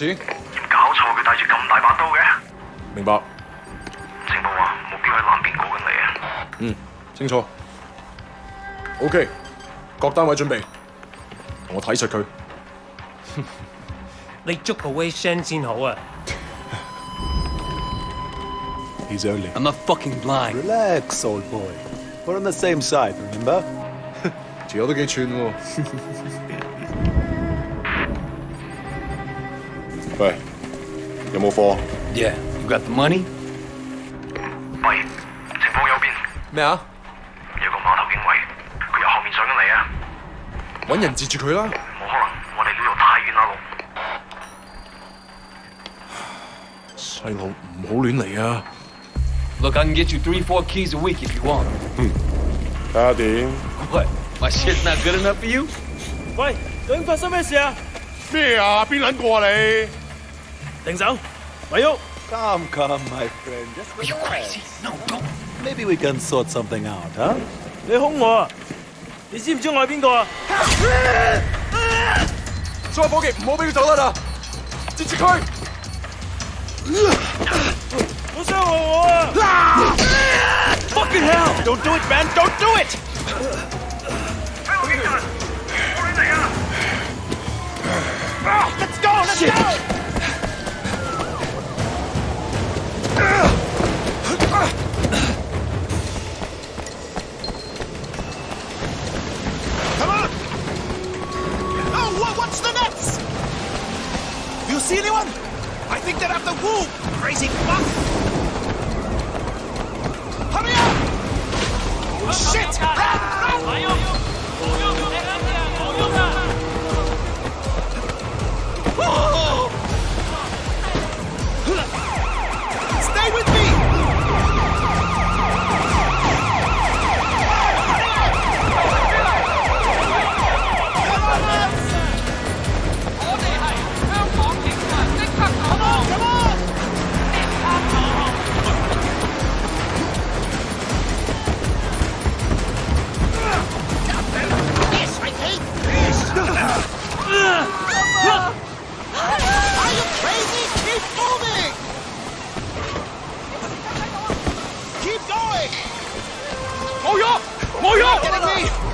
咩啊？攞多錢？搞錯，佢帶住咁大把刀嘅。明白。情報話目標喺南邊過緊嚟啊。嗯，清楚。OK，各單位準備，我睇實佢。你捉個 Wei Shen 先好啊！He's only. I'm not fucking blind. Relax, old boy. We're on the same side, remember? 條友都幾串喎。喂，有冇貨？Yeah, you got the money? 喂，情報右邊咩啊？有個碼頭警衛，佢由後面上緊嚟啊！揾人截住佢啦！冇可能，我哋呢度太遠啦，路。細路唔好亂嚟啊！Look, I can get you three, four keys a week if you want. 睇下點？What? My shit's not good enough for you? 喂，究竟發生咩事啊？咩啊？邊撚個啊你？停手，咪喐！ Come, come, my friend. Just Are you crazy? No, don't. Maybe we can sort something out, huh? 你凶我啊！你知唔知我系边个啊？所有伙计唔好俾佢走得啦！截住佢！好伤害我啊！Fucking hell! Don't do it, man! Don't do it! 香港警察，我乱嚟啊！ Let's go! Let's go! See anyone? I think they're after Wu, crazy fuck! Hurry up! Oh, shit! Run, run! Whoa!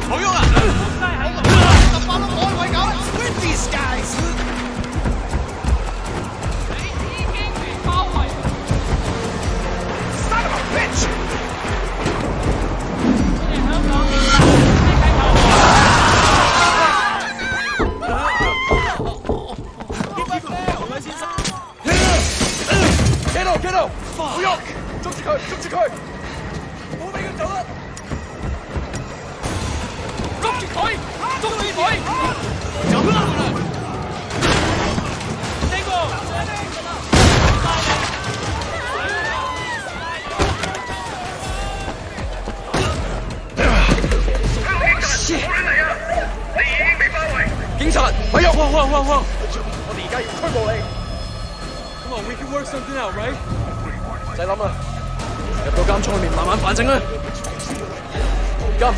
不好用啊。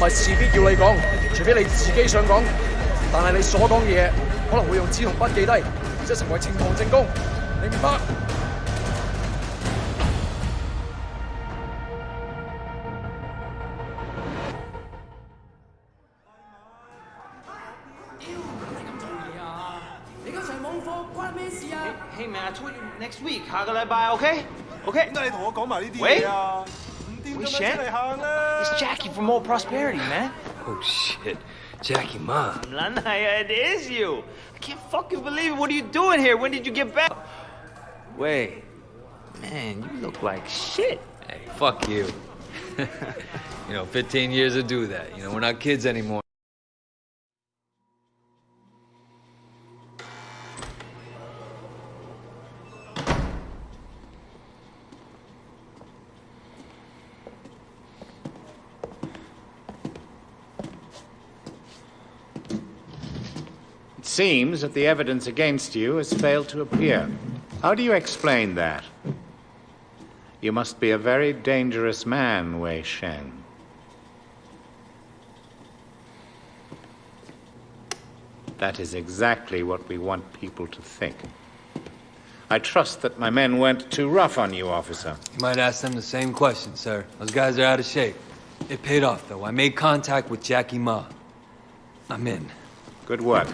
係事必要你講，除非你自己想講，但係你所講嘅嘢可能會用紙同筆記低，即係成為呈堂證供，你明白？Hey man, I told you next week，下個禮拜，OK？OK？、OK？點解你同我講埋呢啲嘢啊？We shan't. It's Jackie from Old Prosperity, man. Oh, shit. Jackie, ma. It is you. I can't fucking believe it. What are you doing here? When did you get back? Wait. Man, you look like shit. Hey, fuck you. you know, 15 years to do that. You know, we're not kids anymore. Seems that the evidence against you has failed to appear. How do you explain that? You must be a very dangerous man, Wei Shen. That is exactly what we want people to think. I trust that my men weren't too rough on you, officer. You might ask them the same question, sir. Those guys are out of shape. It paid off, though. I made contact with Jackie Ma. I'm in. Good work.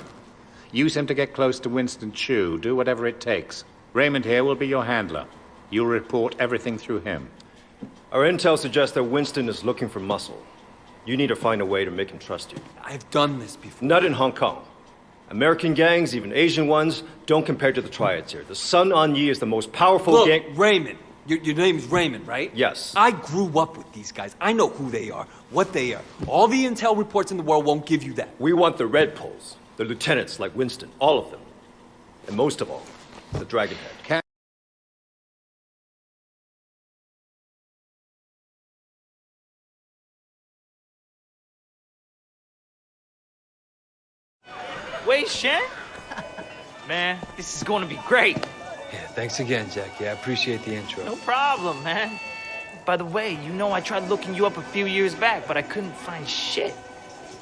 Use him to get close to Winston Chu. Do whatever it takes. Raymond here will be your handler. You'll report everything through him. Our intel suggests that Winston is looking for muscle. You need to find a way to make him trust you. I've done this before. Not in Hong Kong. American gangs, even Asian ones, don't compare to the triads here. The Sun On Yee is the most powerful Look, gang. Raymond. Your, your name's Raymond, right? Yes. I grew up with these guys. I know who they are, what they are. All the intel reports in the world won't give you that. We want the Red Poles, the lieutenants like Winston, all of them. And most of all, the Dragonhead. Can Wei Shen? Man, this is going to be great. Yeah, thanks again, Jackie. I appreciate the intro. No problem, man. By the way, you know I tried looking you up a few years back, but I couldn't find shit.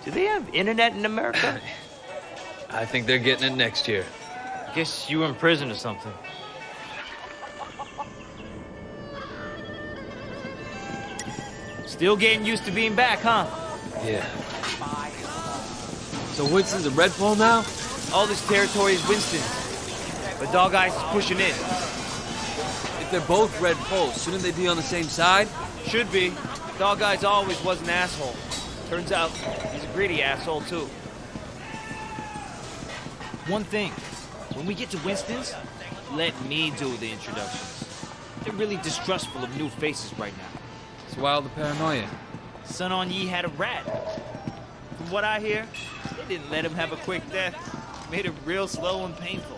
Do they have internet in America? I think they're getting it next year. Guess you were in prison or something. Still getting used to being back, huh? Yeah. So Winston's a red pole now? All this territory is Winston's. But Dog Eyes is pushing in. If they're both red poles, shouldn't they be on the same side? Should be. Dog Eyes always was an asshole. Turns out he's a greedy asshole too. One thing, when we get to Winston's, let me do the introductions. They're really distrustful of new faces right now. It's wild the paranoia. Sun On Yee had a rat. From what I hear, they didn't let him have a quick death. Made it real slow and painful.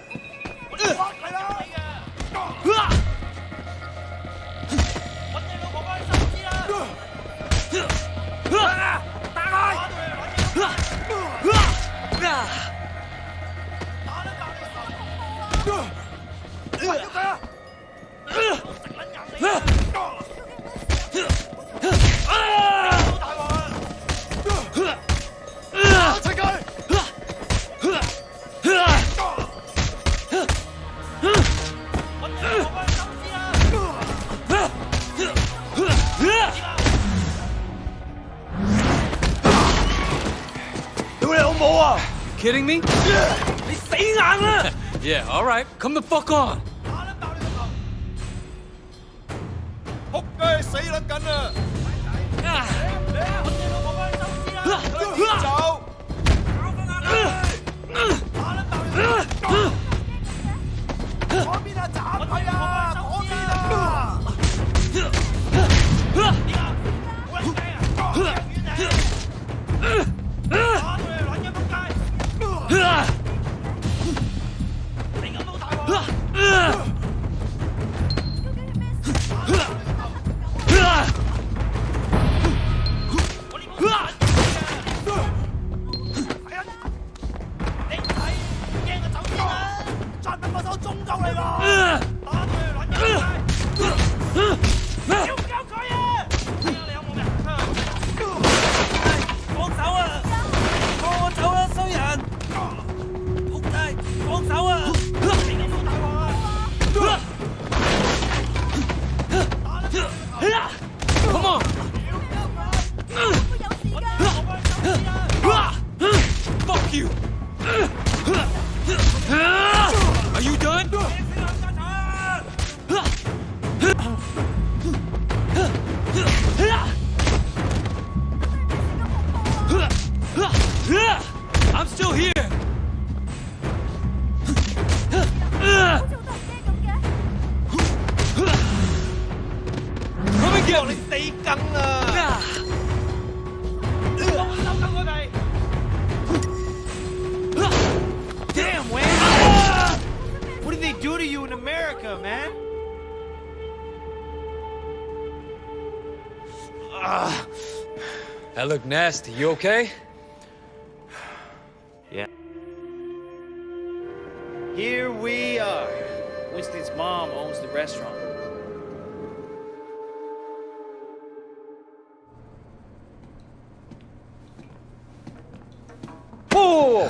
火啊！Kidding me？你死硬啦！Yeah，all right，come the fuck on！打捻！死捻紧啦！走！That looked nasty. You okay? Yeah. Here we are. Winston's mom owns the restaurant. Whoa!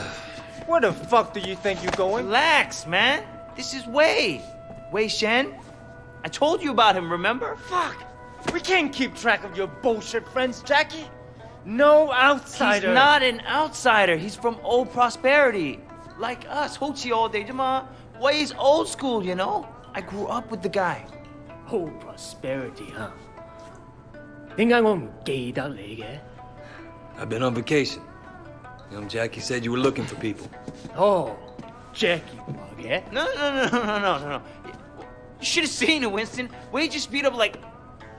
Where the fuck do you think you're going? Relax, man. This is Wei. Wei Shen. I told you about him, remember? Fuck! We can't keep track of your bullshit friends, Jackie. No outsider. He's not an outsider. He's from old prosperity. Like us, Hochi all day, Jama. he's old school, you know? I grew up with the guy. Old prosperity, huh? I've been on vacation. Young Jackie said you were looking for people. Oh, Jackie yeah. No, no, no, no, no, no, no. You should have seen it, Winston. Wei just beat up like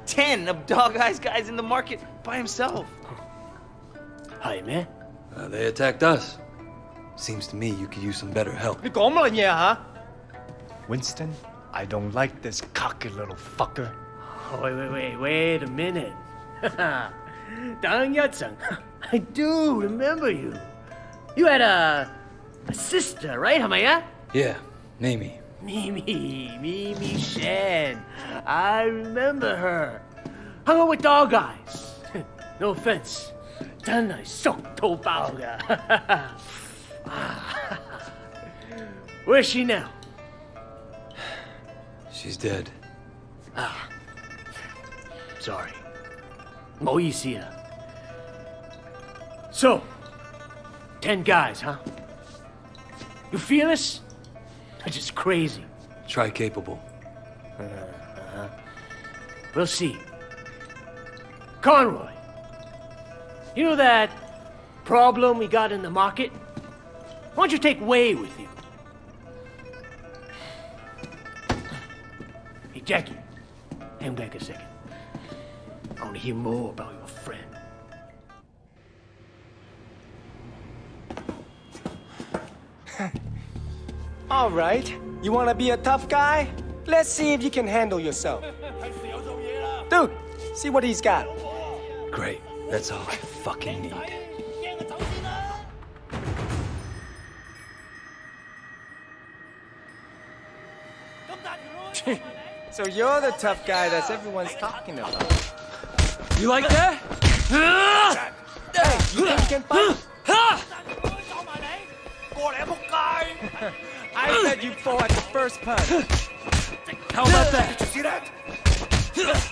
10 of Dog Eyes guys in the market by himself. Oh. 系咩？ Uh, they attacked us. Seems to me you could use some better help. 你讲乜嘢啊 Winston, I don't like this cocky little fucker. Wait, wait, wait, wait a minute. 等一阵，I do remember you. You had a, a sister, right? 系咪啊 Yeah, Mimi. Mimi, Mimi Shen. I remember her. Hung out with dog eyes. No offense. 真系熟到爆㗎。Where's she now? She's dead. Sorry. 唔好意思啊。So, ten guys, huh? You feel us? That's just crazy. Try capable. We'll see. Conroy, you know that problem we got in the market? Why don't you take Wei with you? Hey, Jackie, hang back a second. I want to hear more about your friend. All right. You wanna be a tough guy? Let's see if you can handle yourself. Dude, see what he's got. Great. That's all I fucking need. So you're the tough guy that's everyone's talking about. You like that? Hey, you think you can fight? I said you fall at the first punch. How about that?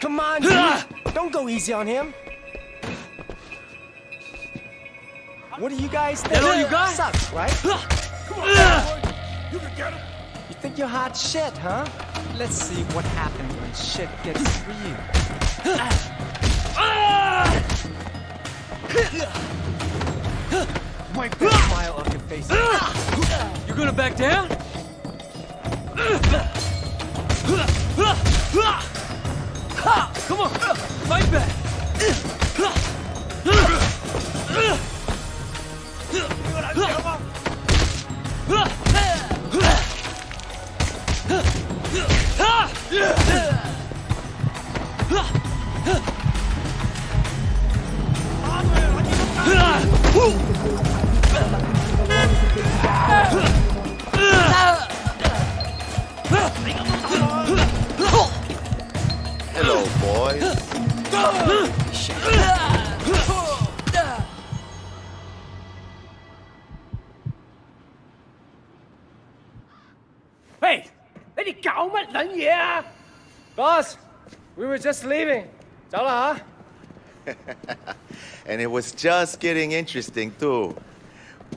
Come on, dude. Don't go easy on him. What do you guys think? That all you got? Sucks, right? Come on, You can get him. You think you're hot shit, huh? Let's see what happens when shit gets real. Wipe that smile off your face. You gonna back down? Come on, fight back. were just leaving. and it was just getting interesting too.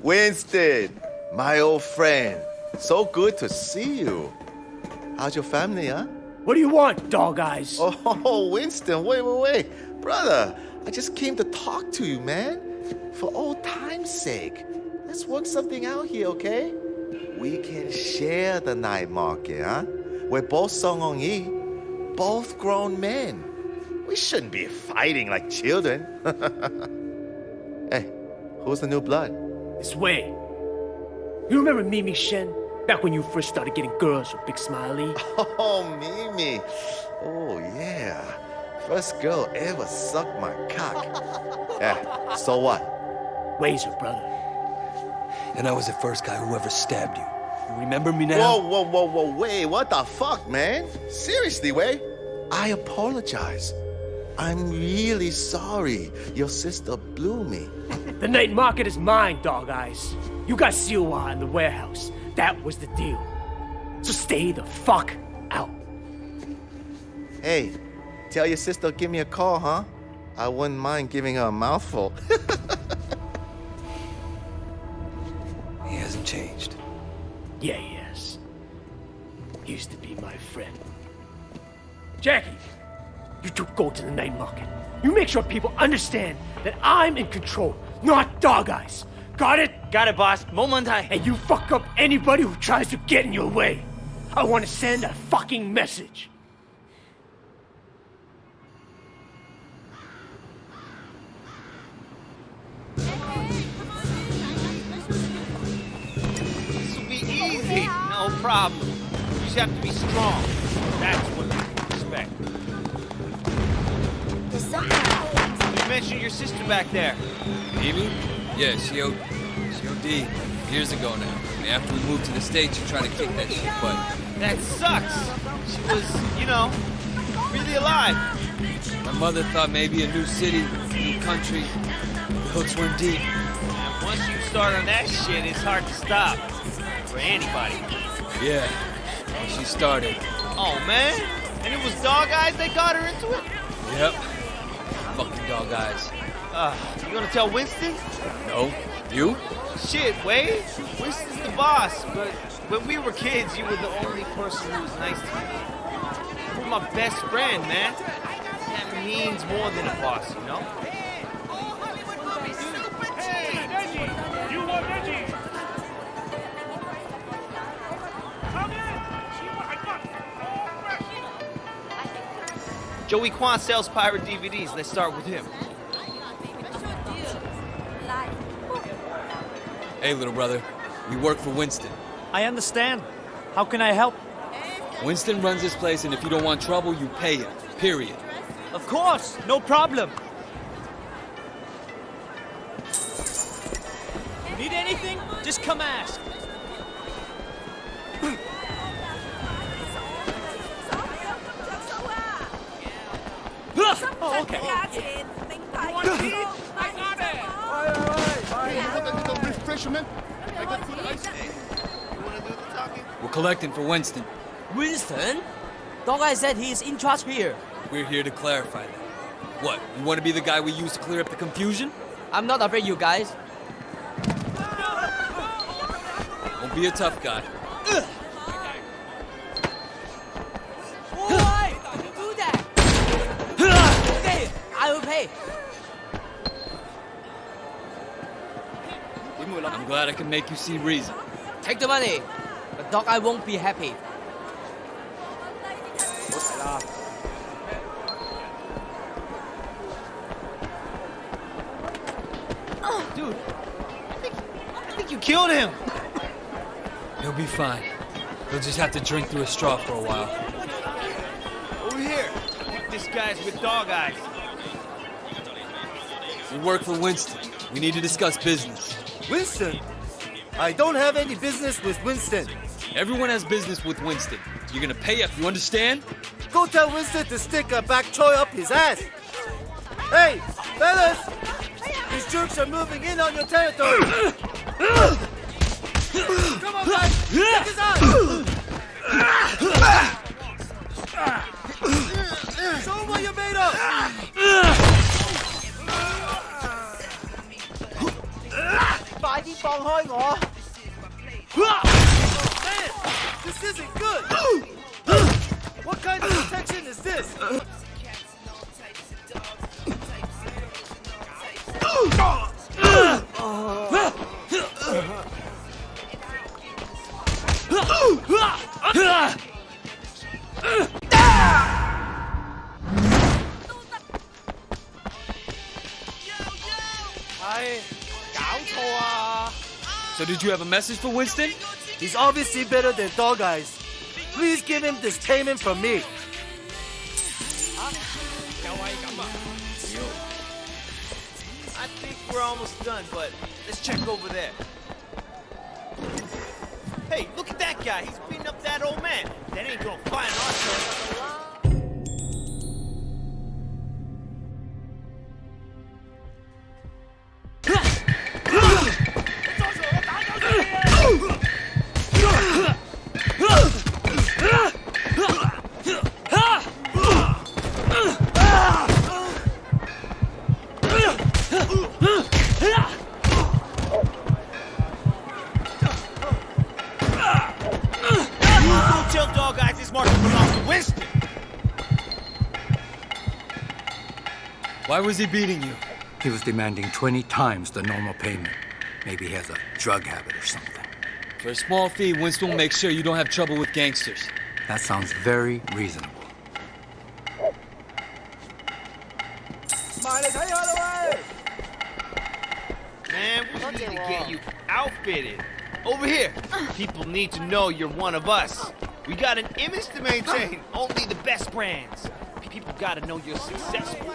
Winston, my old friend, so good to see you. How's your family, huh? What do you want, dog eyes? Oh, Winston, wait, wait, wait. Brother, I just came to talk to you, man. For old time's sake, let's work something out here, okay? We can share the night market, huh? We're both Sun On Yee both grown men. We shouldn't be fighting like children. hey, who's the new blood? It's Wei. You remember Mimi Shen? Back when you first started getting girls with Big Smiley? Oh, Mimi. Oh, yeah. First girl ever sucked my cock. yeah, so what? Wei's her brother. And I was the first guy who ever stabbed you. You remember me now? Whoa, whoa, whoa, whoa, wait, what the fuck, man? Seriously, Wei? I apologize. I'm really sorry. Your sister blew me. The night market is mine, dog eyes. You got Siwa in the warehouse. That was the deal. So stay the fuck out. Hey, tell your sister give me a call, huh? I wouldn't mind giving her a mouthful. He hasn't changed. Yeah, yes. Used to be my friend. Jackie, you two go to the night market. You make sure people understand that I'm in control, not dog eyes. Got it? Got it, boss. Momentai. And you fuck up anybody who tries to get in your way. I want to send a fucking message. Problem. You just have to be strong. That's what people expect. You mentioned your sister back there. Amy? Yeah, she O she OD years ago now. And after we moved to the States, she tried to kick that shit butt. That sucks. She was, you know, really alive. My mother thought maybe a new city, new country. The hooks weren't deep. And once you start on that shit, it's hard to stop. For anybody. Yeah, when she started. Oh, man. And it was Dog Eyes that got her into it? Yep. Fucking dog eyes. Uh, you gonna tell Winston? No. You? Shit, Wade. Winston's the boss, but when we were kids, you were the only person who was nice to me. You were my best friend, man. That means more than a boss, you know? Joey Kwan sells pirate DVDs. Let's start with him. Hey, little brother. We work for Winston. I understand. How can I help? Winston runs this place, and if you don't want trouble, you pay him. Period. Of course, no problem. For Winston. Winston? Dog Eyes said he's in charge here. We're here to clarify that. What, you want to be the guy we use to clear up the confusion? I'm not afraid you guys. Don't be a tough guy. Why? Don't do that! okay, I will pay. I'm glad I can make you see reason. Take the money. But dog I won't be happy. Dude, I think, I think you killed him. He'll be fine. He'll just have to drink through a straw for a while. Over here. I this guy's with Dog Eyes. We work for Winston. We need to discuss business. Winston? I don't have any business with Winston. Everyone has business with Winston. You're gonna pay up, you understand? Go tell Winston to stick a back choy up his ass. Hey, fellas! These jerks are moving in on your territory. Come on, guys! Check his out! Show him what you're made of! 快啲放开我！Man, isn't good! what kind of protection is this? So did you have a message for Winston? He's obviously better than Dog Eyes. Please give him this payment from me. I think we're almost done, but let's check over there. Hey, look at that guy. He's beating up that old man. That ain't gonna was he beating you? He was demanding 20 times the normal payment. Maybe he has a drug habit or something. For a small fee, Winston will make sure you don't have trouble with gangsters. That sounds very reasonable. Man, we need to get you outfitted. Over here. People need to know you're one of us. We got an image to maintain. Only the best brands. People gotta know you're successful.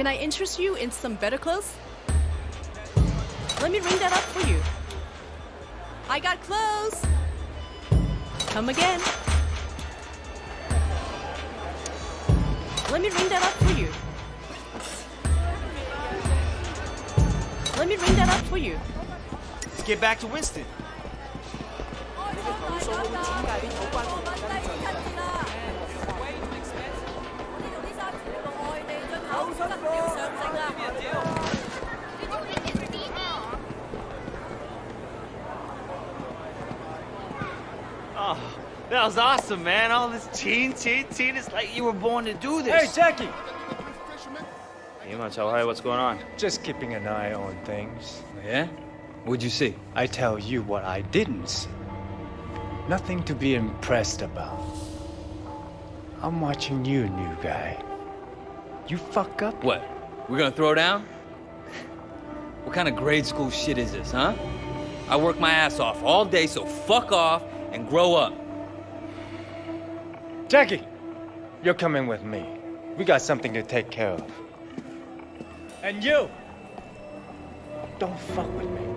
Can I interest you in some better clothes? Let me ring that up for you. I got clothes. Come again. Let me ring that up for you. Let me ring that up for you. Let's get back to Winston. That was awesome, man. All this teen, teen, teen. It's like you were born to do this. Hey Jackie! Hey, Cho, hey, what's going on? Just keeping an eye on things. Yeah? What'd you see? I tell you what I didn't see. Nothing to be impressed about. I'm watching you, new guy. You fuck up. What? We're gonna throw down? What kind of grade school shit is this, huh? I work my ass off all day, so fuck off and grow up. Jackie, you're coming with me. We got something to take care of. And you, don't fuck with me.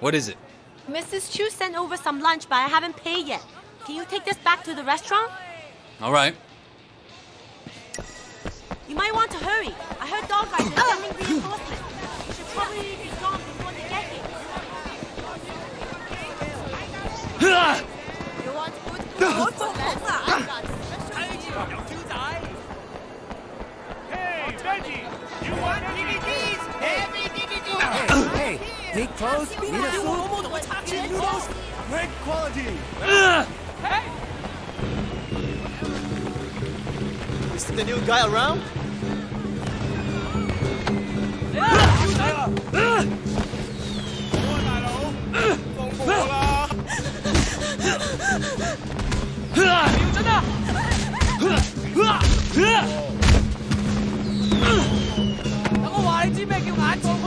What is it? Mrs. Chu sent over some lunch, but I haven't paid yet. Can you take this back to the restaurant? All right. You might want to hurry. I heard Dog Eyes are sending reinforcements. You should probably be gone before they get here. You want good food? Hey, Veggie! You want DVDs? Heavy DVDs! Hey, Meet close, meet us soon. Chicken noodles, great quality. Hey! Is the new guy around? Hãy subscribe cho kênh Ghiền Mì Gõ Để không bỏ lỡ những video hấp dẫn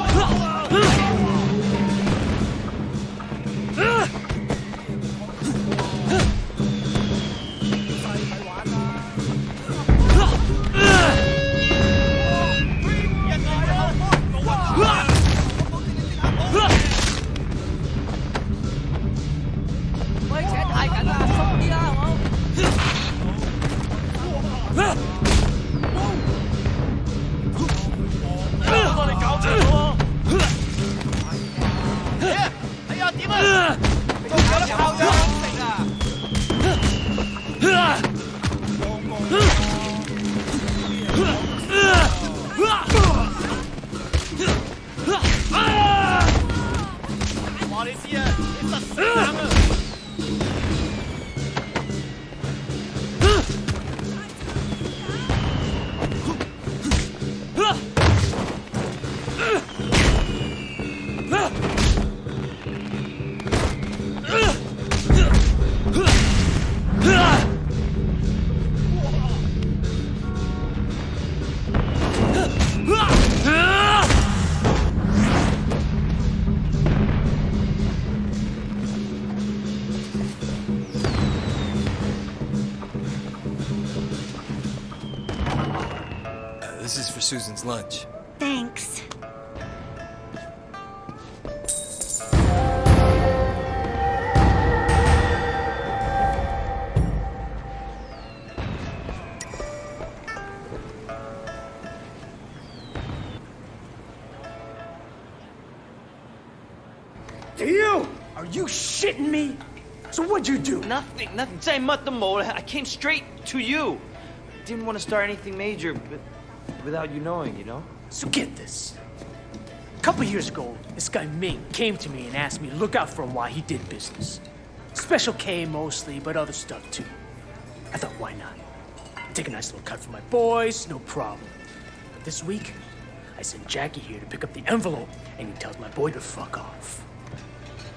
Susan's lunch. Thanks. You! Are you shitting me? So what'd you do? Nothing, nothing. Say, Mutt the Mole, I came straight to you. Didn't want to start anything major, but without you knowing, you know? So get this. A couple years ago, this guy Ming came to me and asked me to look out for him while he did business. Special K mostly, but other stuff too. I thought, why not? Take a nice little cut for my boys, no problem. But this week, I sent Jackie here to pick up the envelope, and he tells my boy to fuck off.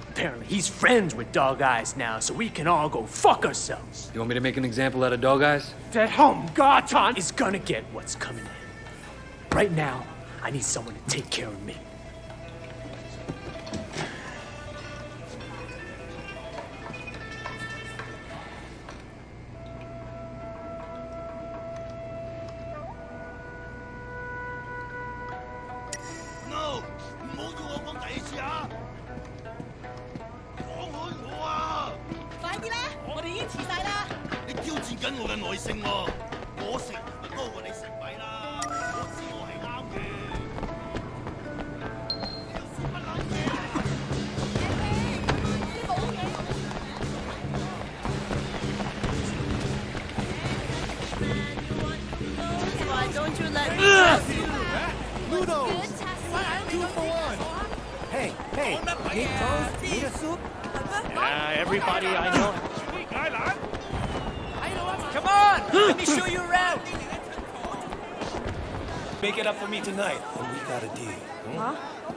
Apparently, he's friends with Dog Eyes now, so we can all go fuck ourselves. You want me to make an example out of Dog Eyes? That home Garton is gonna get what's coming in. Right now, I need someone to take care of me.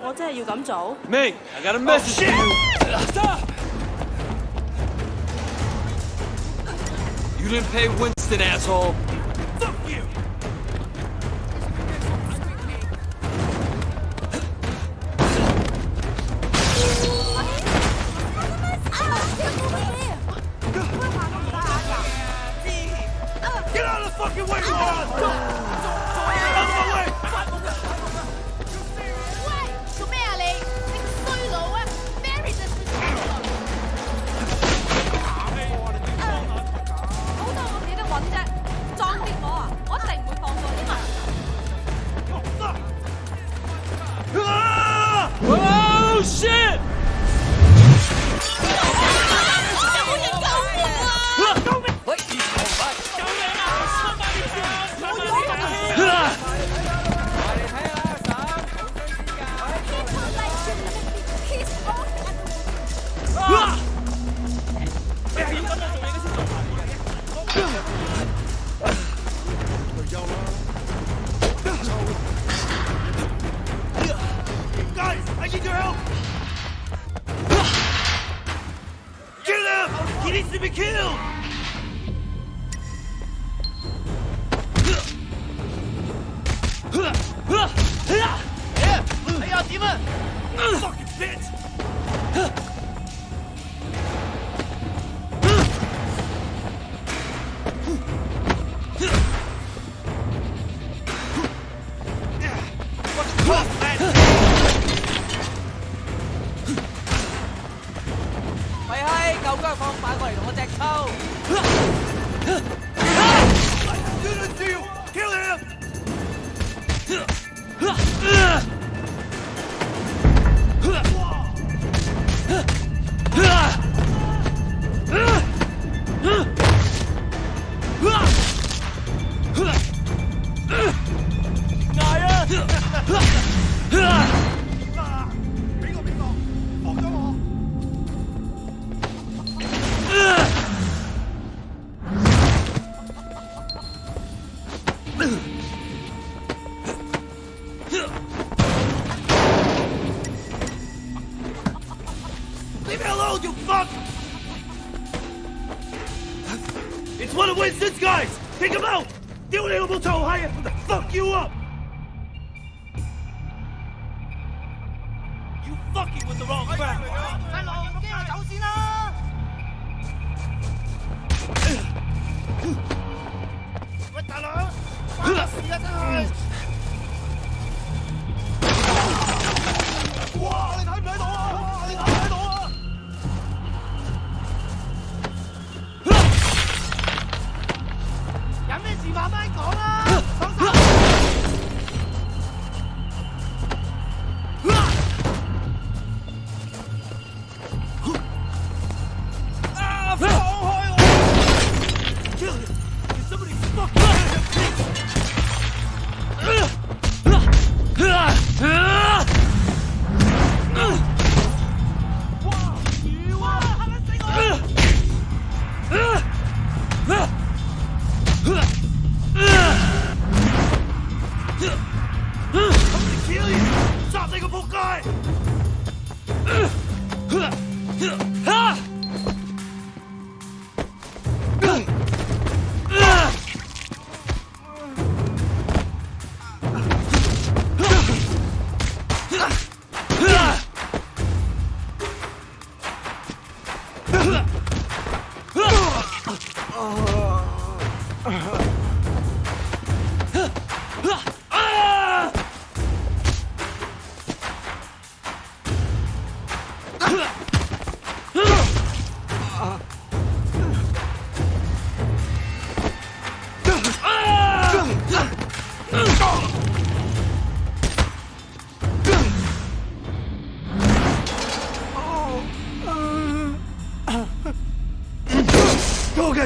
我真系要咁做？ Ming, I got a message for you. Stop! You didn't pay Winston, asshole. Leave me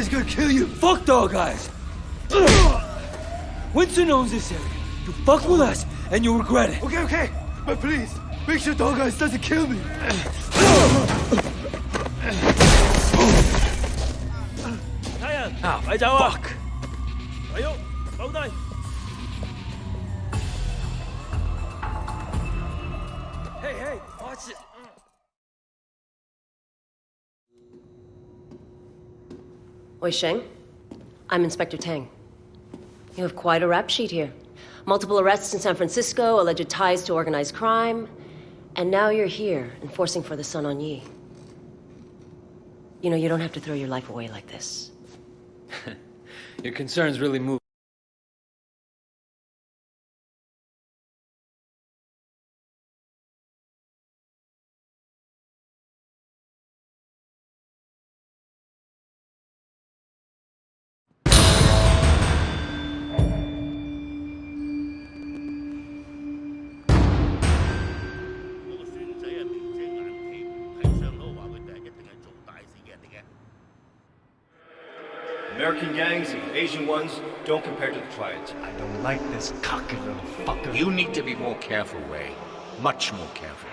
Dog Eye's gonna kill you. Fuck Dog Eyes. Winston owns this area. You fuck with us, and you'll regret it. Okay, okay. But please, make sure Dog Eyes doesn't kill me. 睇 ah, Wei Shen, I'm Inspector Tang. You have quite a rap sheet here. Multiple arrests in San Francisco, alleged ties to organized crime, and now you're here, enforcing for the Sun On Yee. You know, you don't have to throw your life away like this. Your concerns really move. American gangs, and Asian ones, don't compare to the triads. I don't like this cocky little fucker. You need to be more careful, Wei. Much more careful.